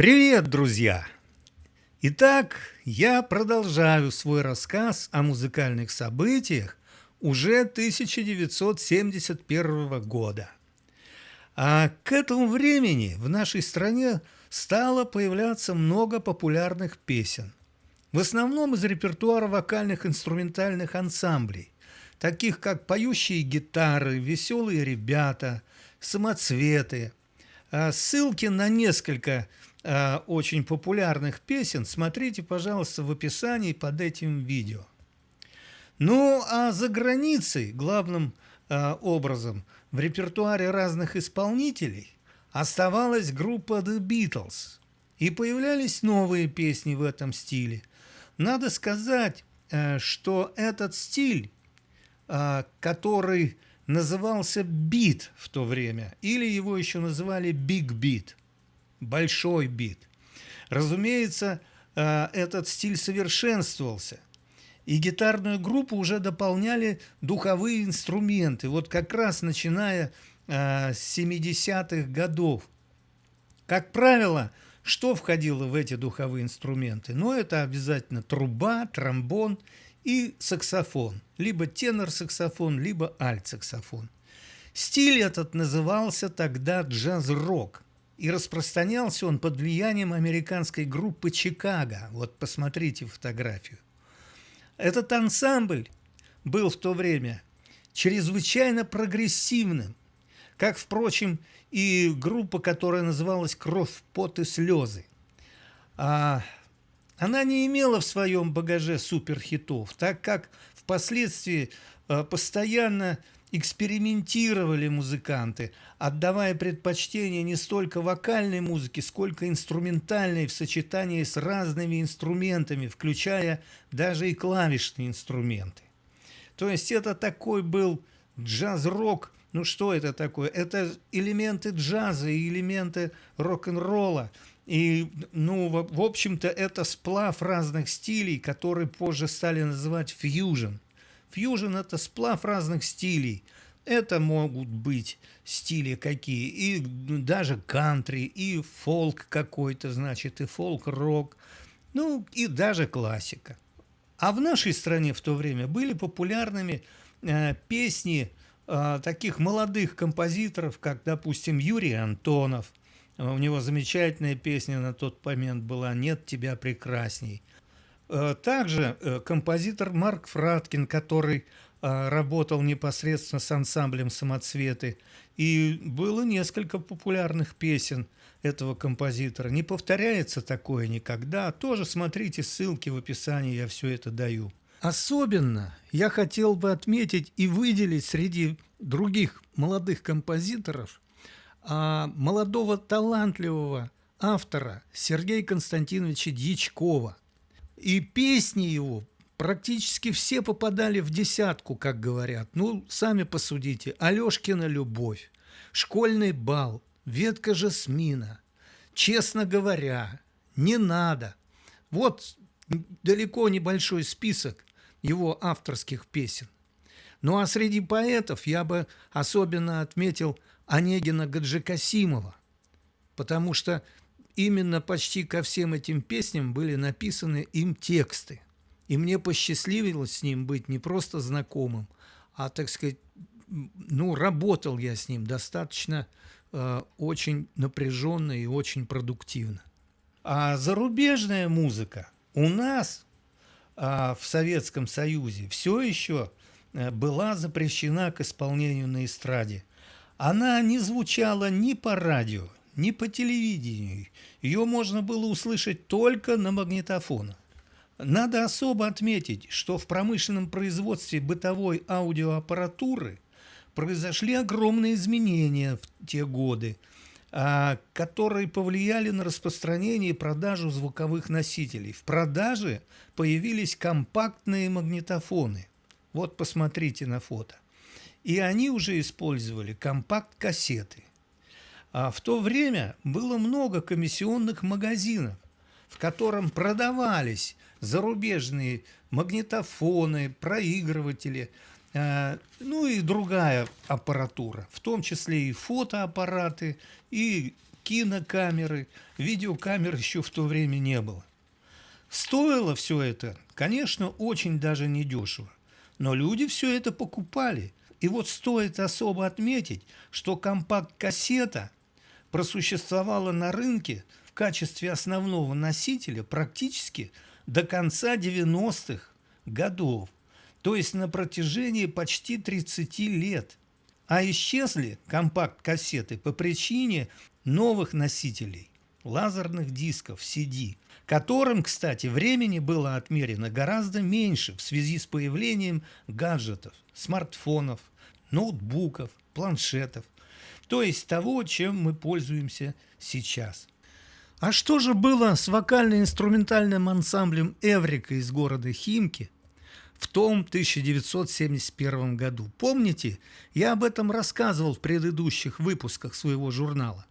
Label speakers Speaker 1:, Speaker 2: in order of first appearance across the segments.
Speaker 1: Привет, друзья! Итак, я продолжаю свой рассказ о музыкальных событиях уже 1971 года. А к этому времени в нашей стране стало появляться много популярных песен. В основном из репертуара вокальных инструментальных ансамблей, таких как «Поющие гитары», «Веселые ребята», «Самоцветы». А ссылки на несколько э, очень популярных песен смотрите, пожалуйста, в описании под этим видео. Ну, а за границей главным э, образом в репертуаре разных исполнителей оставалась группа The Beatles, и появлялись новые песни в этом стиле. Надо сказать, э, что этот стиль, э, который назывался бит в то время, или его еще называли big beat, большой бит. Разумеется, э, этот стиль совершенствовался, и гитарную группу уже дополняли духовые инструменты, вот как раз начиная э, с 70-х годов. Как правило, что входило в эти духовые инструменты? Ну, это обязательно труба, тромбон и саксофон, либо тенор-саксофон, либо альт-саксофон. Стиль этот назывался тогда джаз-рок – и распространялся он под влиянием американской группы «Чикаго». Вот посмотрите фотографию. Этот ансамбль был в то время чрезвычайно прогрессивным, как, впрочем, и группа, которая называлась «Кровь, пот и слезы». А она не имела в своем багаже суперхитов, так как впоследствии а, постоянно экспериментировали музыканты, отдавая предпочтение не столько вокальной музыке, сколько инструментальной в сочетании с разными инструментами, включая даже и клавишные инструменты. То есть это такой был джаз-рок. Ну что это такое? Это элементы джаза и элементы рок-н-ролла. И, ну, в, общем-то, это сплав разных стилей, которые позже стали называть фьюжн. Фьюжн – это сплав разных стилей. Это могут быть стили какие, и даже кантри, и фолк какой-то, значит, и фолк-рок, ну, и даже классика. А в нашей стране в то время были популярными э, песни э, таких молодых композиторов, как, допустим, Юрий Антонов. У него замечательная песня на тот момент была «Нет тебя прекрасней». Также э, композитор Марк Фраткин, который э, работал непосредственно с ансамблем «Самоцветы», и было несколько популярных песен этого композитора. Не повторяется такое никогда. Тоже смотрите ссылки в описании, я все это даю. Особенно я хотел бы отметить и выделить среди других молодых композиторов а, молодого талантливого автора Сергея Константиновича Дьячкова. И песни его практически все попадали в десятку, как говорят. Ну, сами посудите. Алешкина «Любовь», «Школьный бал», «Ветка жасмина», «Честно говоря», «Не надо». Вот далеко небольшой список его авторских песен. Ну а среди поэтов я бы особенно отметил Онегина Гаджикасимова, потому что именно почти ко всем этим песням были написаны им тексты. И мне посчастливилось с ним быть не просто знакомым, а, так сказать, ну, работал я с ним достаточно э, очень напряженно и очень продуктивно. А зарубежная музыка у нас э, в Советском Союзе все еще э, была запрещена к исполнению на эстраде. Она не звучала ни по радио, ни по телевидению. Ее можно было услышать только на магнитофонах. Надо особо отметить, что в промышленном производстве бытовой аудиоаппаратуры произошли огромные изменения в те годы, а, которые повлияли на распространение и продажу звуковых носителей. В продаже появились компактные магнитофоны. Вот посмотрите на фото. И они уже использовали компакт-кассеты. А в то время было много комиссионных магазинов, в котором продавались зарубежные магнитофоны, проигрыватели, э, ну и другая аппаратура, в том числе и фотоаппараты, и кинокамеры, видеокамер еще в то время не было. Стоило все это, конечно, очень даже недешево, но люди все это покупали. И вот стоит особо отметить, что компакт-кассета просуществовала на рынке в качестве основного носителя практически до конца 90-х годов, то есть на протяжении почти 30 лет. А исчезли компакт-кассеты по причине новых носителей, лазерных дисков CD, которым, кстати, времени было отмерено гораздо меньше в связи с появлением гаджетов, смартфонов, ноутбуков, планшетов, то есть того, чем мы пользуемся сейчас. А что же было с вокально-инструментальным ансамблем «Эврика» из города Химки – в том 1971 году. Помните, я об этом рассказывал в предыдущих выпусках своего журнала.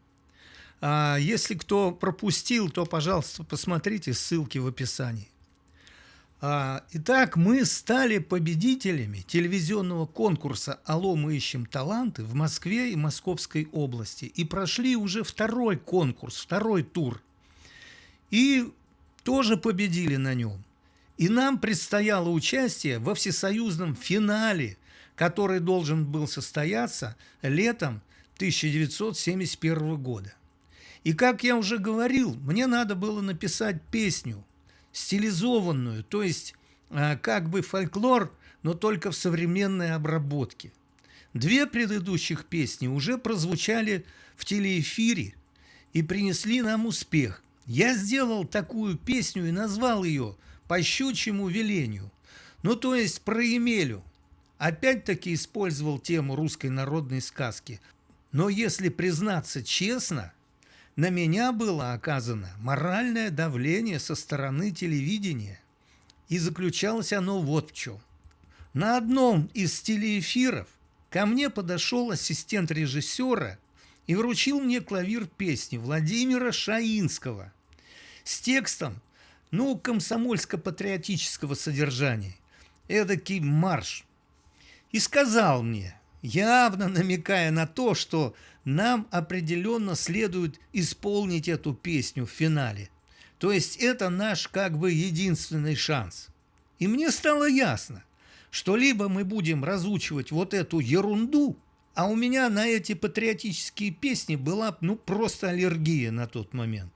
Speaker 1: А если кто пропустил, то, пожалуйста, посмотрите ссылки в описании. А, итак, мы стали победителями телевизионного конкурса «Алло, мы ищем таланты» в Москве и Московской области. И прошли уже второй конкурс, второй тур. И тоже победили на нем. И нам предстояло участие во всесоюзном финале, который должен был состояться летом 1971 года. И как я уже говорил, мне надо было написать песню, стилизованную, то есть а, как бы фольклор, но только в современной обработке. Две предыдущих песни уже прозвучали в телеэфире и принесли нам успех. Я сделал такую песню и назвал ее – по щучьему велению. Ну, то есть про Емелю. Опять-таки использовал тему русской народной сказки. Но если признаться честно, на меня было оказано моральное давление со стороны телевидения. И заключалось оно вот в чем. На одном из телеэфиров ко мне подошел ассистент режиссера и вручил мне клавир песни Владимира Шаинского с текстом ну, комсомольско-патриотического содержания, эдакий марш. И сказал мне, явно намекая на то, что нам определенно следует исполнить эту песню в финале. То есть это наш как бы единственный шанс. И мне стало ясно, что либо мы будем разучивать вот эту ерунду, а у меня на эти патриотические песни была ну просто аллергия на тот момент.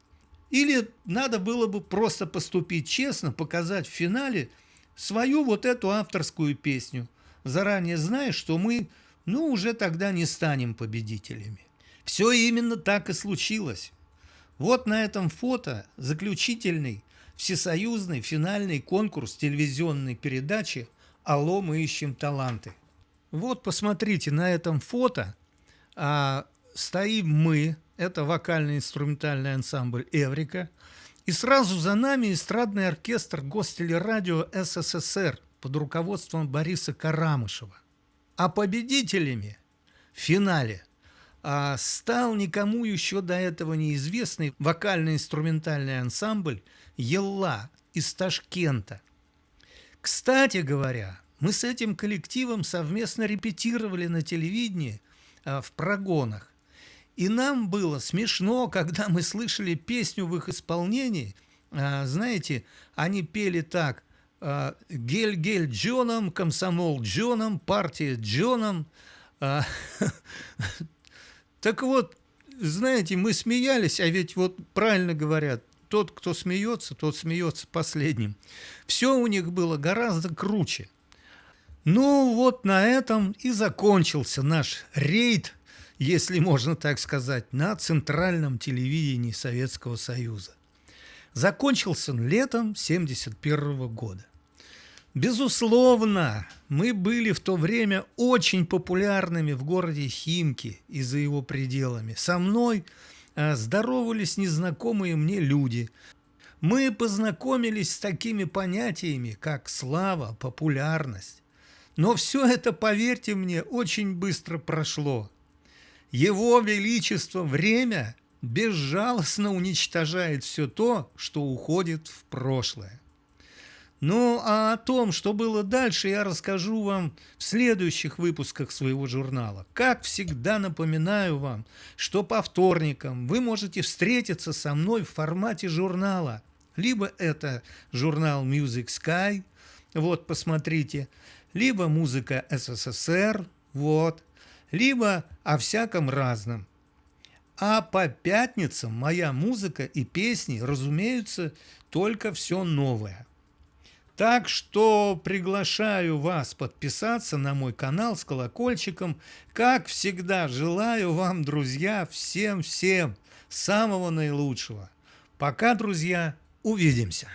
Speaker 1: Или надо было бы просто поступить честно, показать в финале свою вот эту авторскую песню, заранее зная, что мы, ну, уже тогда не станем победителями. Все именно так и случилось. Вот на этом фото заключительный всесоюзный финальный конкурс телевизионной передачи «Алло, мы ищем таланты». Вот посмотрите, на этом фото а, стоим мы, это вокально-инструментальный ансамбль «Эврика». И сразу за нами эстрадный оркестр Гостелерадио СССР под руководством Бориса Карамышева. А победителями в финале а, стал никому еще до этого неизвестный вокально-инструментальный ансамбль «Елла» из Ташкента. Кстати говоря, мы с этим коллективом совместно репетировали на телевидении а, в прогонах. И нам было смешно, когда мы слышали песню в их исполнении. А, знаете, они пели так «Гель-гель Джоном, комсомол Джоном, партия Джоном». А, так вот, знаете, мы смеялись, а ведь вот правильно говорят, тот, кто смеется, тот смеется последним. Все у них было гораздо круче. Ну вот на этом и закончился наш рейд если можно так сказать, на центральном телевидении Советского Союза. Закончился он летом 1971 года. Безусловно, мы были в то время очень популярными в городе Химки и за его пределами. Со мной а, здоровались незнакомые мне люди. Мы познакомились с такими понятиями, как слава, популярность. Но все это, поверьте мне, очень быстро прошло. Его Величество время безжалостно уничтожает все то, что уходит в прошлое. Ну, а о том, что было дальше, я расскажу вам в следующих выпусках своего журнала. Как всегда напоминаю вам, что по вторникам вы можете встретиться со мной в формате журнала. Либо это журнал Music Sky, вот, посмотрите, либо музыка СССР, вот, либо о всяком разном. А по пятницам моя музыка и песни, разумеется, только все новое. Так что приглашаю вас подписаться на мой канал с колокольчиком. Как всегда, желаю вам, друзья, всем-всем самого наилучшего. Пока, друзья, увидимся.